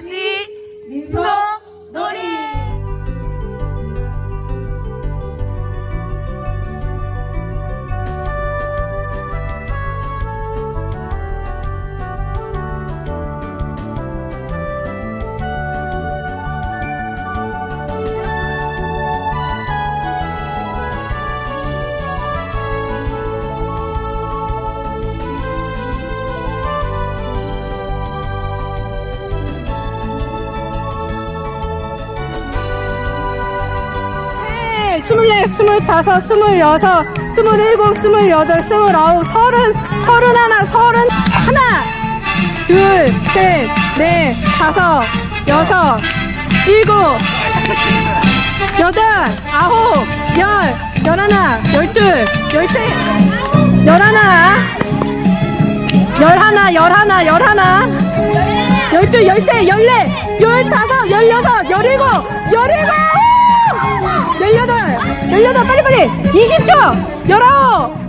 你做。 스물넷, 스물다섯, 스물여섯, 스물일곱, 스물여덟, 스물아홉, 서른, 서른하나, 서른 하나, 둘, 셋, 넷, 다섯, 여섯, 일곱, 여덟, 아홉, 열, 열하나, 열둘, 열셋, 열하나, 열하나, 열하나, 열하나, 열둘, 열셋, 열넷, 열다섯, 열여섯, 열일곱, 열일곱, 열여덟, 빨리빨리, 20초, 열아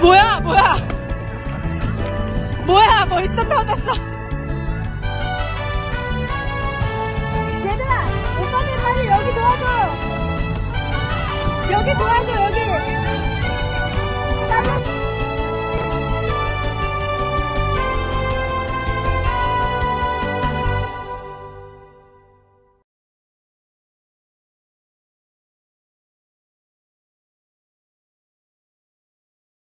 뭐야 뭐야? 뭐야 뭐 있어 떨어졌어? 얘들아 오빠들 빨리 여기 도와줘. 여기 도와줘 여기. 나는...